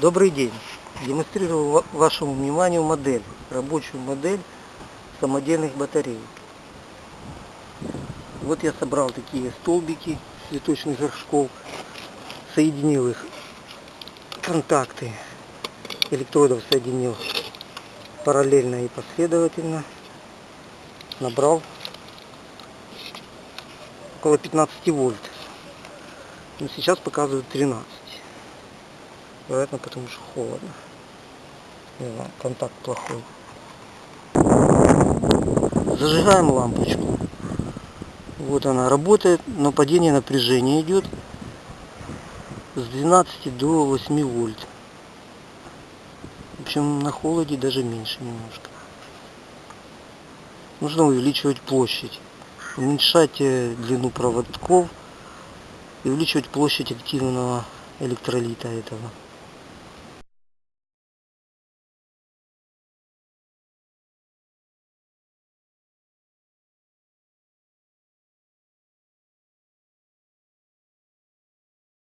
Добрый день. Демонстрирую ва- вашему вниманию модель, рабочую модель самодельных батарей. Вот я собрал такие столбики цветочных горшков, соединил их, контакты электродов соединил параллельно и последовательно, набрал около 15 вольт. Но сейчас показывают 13. Вероятно, потому что холодно. Не знаю, контакт плохой. Зажигаем лампочку. Вот она работает, но падение напряжения идет с 12 до 8 вольт. В общем, на холоде даже меньше немножко. Нужно увеличивать площадь, уменьшать э, длину проводков и увеличивать площадь активного электролита этого.